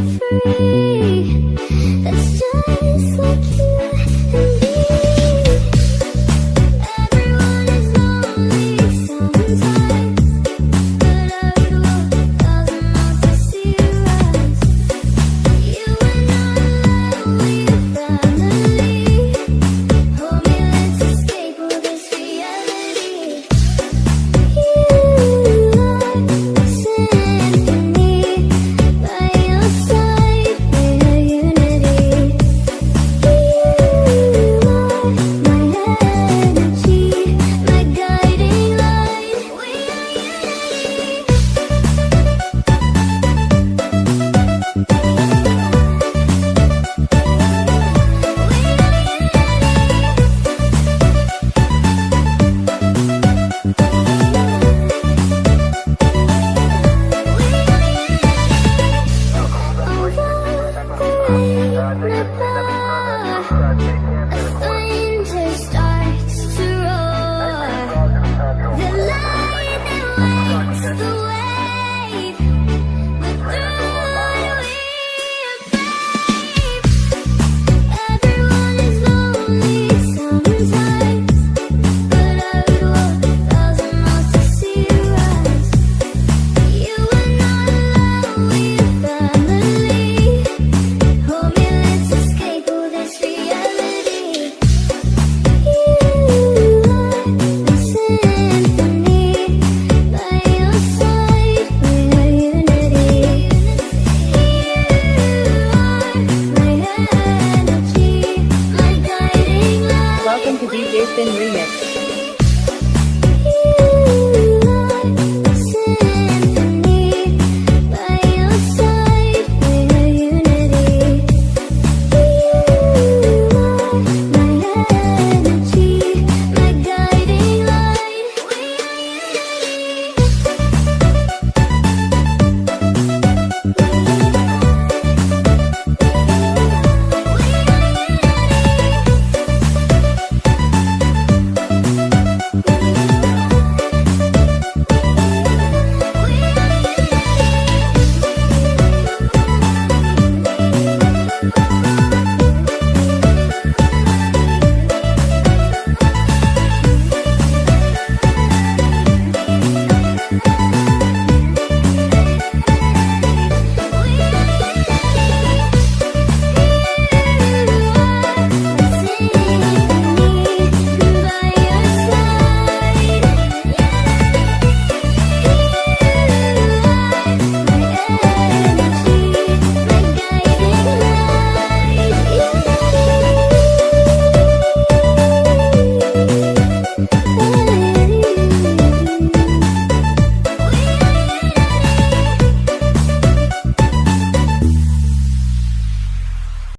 flying DJ Spin Remix.